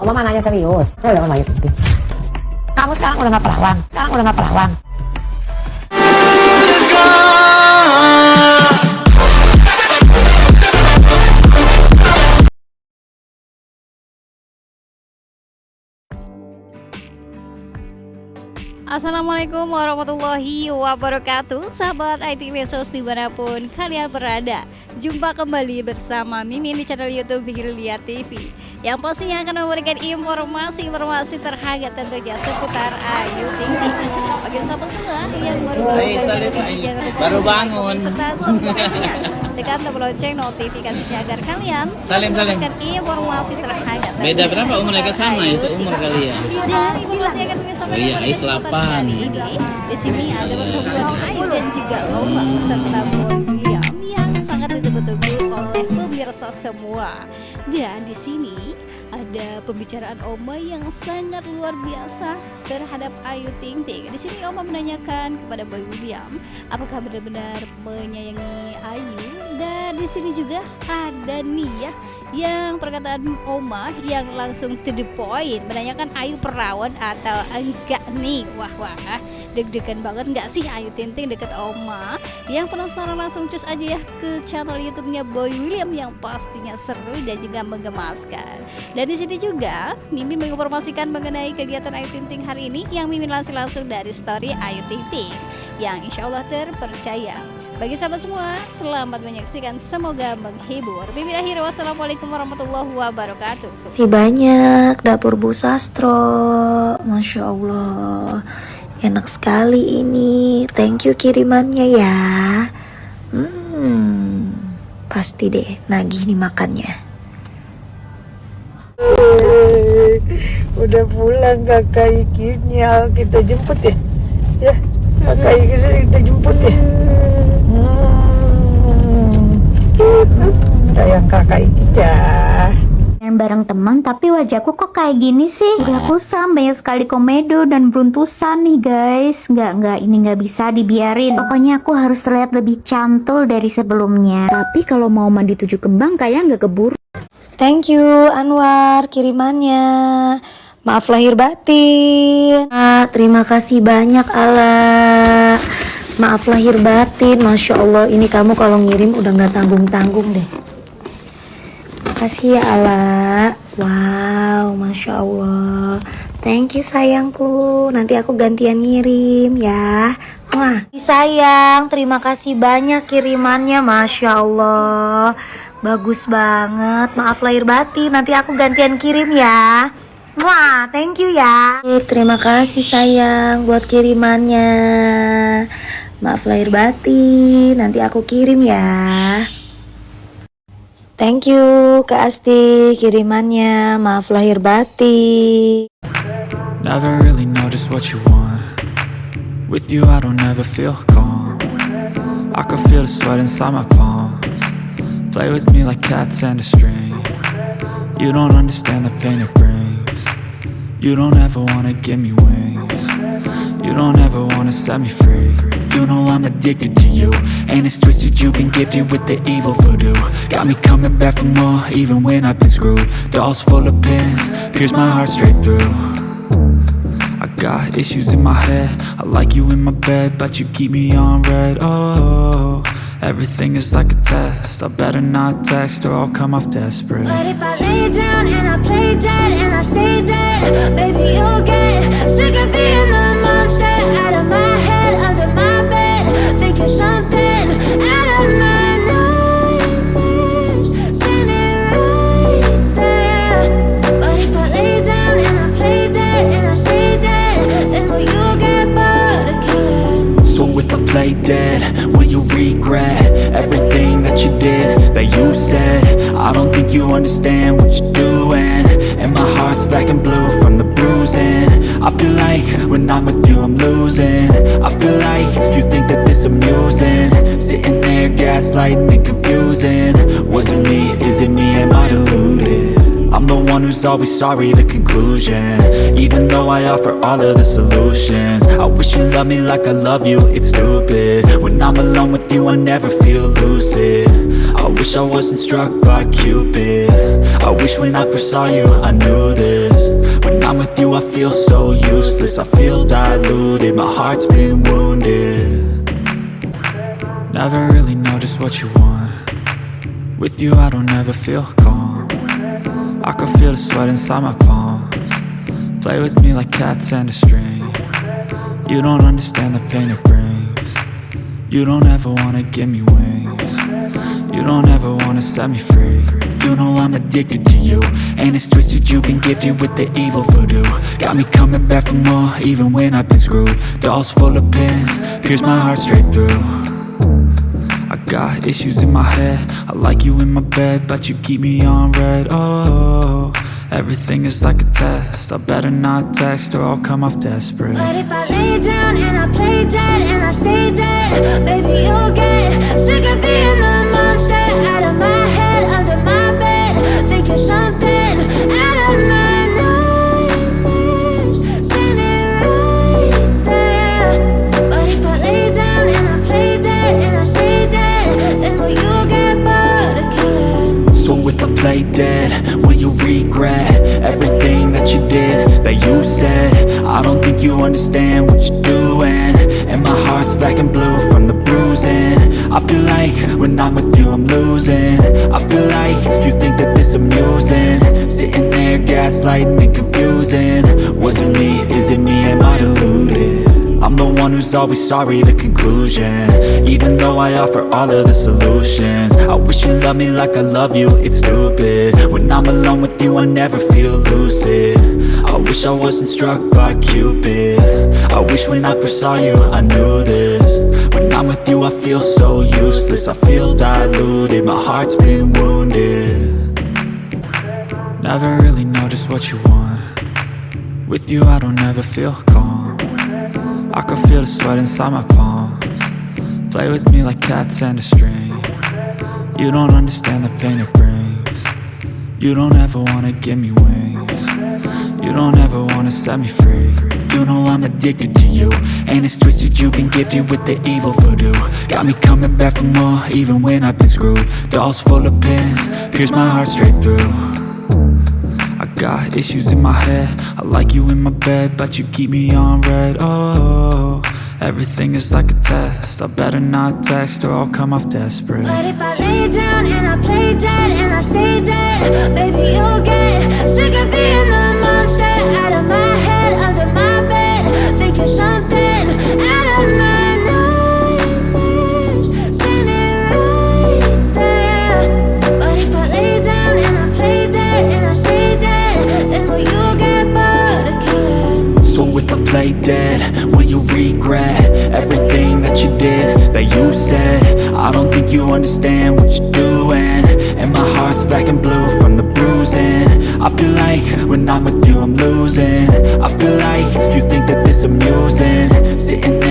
Oma nanya serius. Lo udah Ayu Ting Ting. Kamu sekarang udah gak perawan. Sekarang udah gak perawan. Assalamualaikum warahmatullahi wabarakatuh Sahabat IT Resource di mana pun kalian berada Jumpa kembali bersama Mimin di channel Youtube Hilya TV Yang pastinya akan memberikan informasi-informasi terhangat tentunya seputar Ayu Ting Ting Bagi sahabat semua yang baru menemukan channel ini Jangan lupa Baru bangun. komen, serta subscribe-nya Tekan tombol lonceng notifikasinya agar kalian salim. mendapatkan informasi terhangat Beda berapa umur mereka sama Ting umur Ting. kali ya? Dan informasi yang akan kami sampaikan Oh iya, pada kali ini Di sini ada pertemuan Ayu dan juga Oma serta William yang sangat ditunggu-tunggu oleh pemirsa semua. Dan di sini ada pembicaraan Oma yang sangat luar biasa terhadap Ayu Ting Ting. Di sini Oma menanyakan kepada Boy William, apakah benar-benar menyayangi Ayu? Dan di sini juga ada Nia yang perkataan Oma yang langsung to the point menanyakan Ayu perawan atau enggak nih wah wah deg-degan banget nggak sih Ayu Tinting deket Oma yang penasaran langsung cus aja ya ke channel YouTube-nya Boy William yang pastinya seru dan juga menggemaskan dan di sini juga Mimin menginformasikan mengenai kegiatan Ayu Tinting hari ini yang Mimin langsung langsung dari story Ayu Tinting yang insya Allah terpercaya bagi sahabat semua, selamat menyaksikan. Semoga menghibur. Bibi akhir wassalamualaikum warahmatullahi wabarakatuh. Si banyak dapur Bu Sastro Masya Allah Enak sekali ini Thank you kirimannya ya Hmm Pasti deh nagih nih makannya. Udah pulang kakak ikinya. Kita jemput ya? Ya kakak ikinya kita jemput ya? Hmm. sayang kakak ikinya Bareng teman tapi wajahku kok kayak gini sih? Udah kusam banyak sekali komedo dan beruntusan nih guys. Nggak, nggak, ini nggak bisa dibiarin. Pokoknya aku harus terlihat lebih cantul dari sebelumnya. Tapi kalau mau mandi tujuh kembang kayak nggak keburu. Thank you Anwar kirimannya. Maaf lahir batin. Ah, Terima kasih banyak Ala. Maaf lahir batin. Masya Allah ini kamu kalau ngirim udah nggak tanggung-tanggung deh Makasih ya Ala Wow Masya Allah Thank you sayangku Nanti aku gantian ngirim ya Wah, sayang, terima kasih banyak kirimannya, masya Allah, bagus banget. Maaf lahir batin, nanti aku gantian kirim ya. Wah, thank you ya. Eh, Terima kasih sayang buat kirimannya. Maaf lahir batin, nanti aku kirim ya. Thank you Kak Asti kirimannya. Maaf lahir batin. Never really know just what you want. With you I don't ever feel calm. I can feel the sweat inside my palms. Play with me like cats and a string. You don't understand the pain it brings. You don't ever wanna give me wings You don't ever wanna set me free. You know I'm addicted to you. And it's twisted you've been gifted with the evil voodoo. Got me coming back for more even when I've been screwed. Dolls full of pins, pierce my heart straight through. I got issues in my head. I like you in my bed But you keep me on red. Oh, everything is like a test. I better not text or I'll come off desperate. But if I lay down and I play dead and I stay dead, baby you'll get sick of being the out of my head, under my bed, thinking something out of my nightmares, right there. But if I lay down and I play dead and I stay dead, then will you get bored of killing? So if I play dead, will you regret Everything that you did, that you said I don't think you understand what you're doing And my heart's black and blue from the bruising I feel like when I'm with you I'm losing. I feel like you think that this amusing. Sitting there gaslighting and confusing. Was it me, is it me, am I deluded? I'm the one who's always sorry, the conclusion. Even though I offer all of the solutions. I wish you loved me like I love you, it's stupid. When I'm alone with you, I never feel lucid. I wish I wasn't struck by Cupid. I wish when I first saw you I knew this I'm with you I feel so useless. I feel diluted, my heart's been wounded. Never really know just what you want. With you I don't ever feel calm. I can feel the sweat inside my palms. Play with me like cats and a string. You don't understand the pain it brings. You don't ever wanna give me wings. You don't ever wanna set me free You know I'm addicted to you. And it's twisted you've been gifted with the evil voodoo. Got me coming back for more even when I've been screwed. Dolls full of pins, pierce my heart straight through. I got issues in my head. I like you in my bed But you keep me on red. Oh, everything is like a test. I better not text or I'll come off desperate. But if I lay down and I play dead and I stay dead, baby, you'll get sick of being the monster out of my head, under that you said. I don't think you understand what you're doing. And my heart's black and blue from the bruising. I feel like when I'm with you I'm losing. I feel like you think that this amusing. Sitting there gaslighting and confusing. Was it me, is it me, am I? I'm the one who's always sorry, the conclusion. Even though I offer all of the solutions. I wish you loved me like I love you, it's stupid. When I'm alone with you, I never feel lucid. I wish I wasn't struck by Cupid. I wish when I first saw you, I knew this. When I'm with you, I feel so useless. I feel diluted, my heart's been wounded. Never really know just what you want. With you, I don't ever feel I can feel the sweat inside my palms. Play with me like cats and a string. You don't understand the pain it brings. You don't ever wanna give me wings. You don't ever wanna set me free. You know I'm addicted to you. And it's twisted you've been gifted with the evil voodoo. Got me coming back for more even when I've been screwed. Dolls full of pins, pierce my heart straight through. I got issues in my head. I like you in my bed But you keep me on red. Oh, everything is like a test. I better not text or I'll come off desperate. But if I lay down and I play dead and I stay dead, baby, you'll get sick of being the monster out of my that you said. I don't think you understand what you're doing. And my heart's black and blue from the bruising. I feel like when I'm with you I'm losing. I feel like you think that this amusing. Sitting there